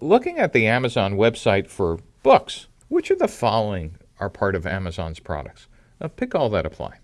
Looking at the Amazon website for books, which of the following are part of Amazon's products? Now pick all that apply.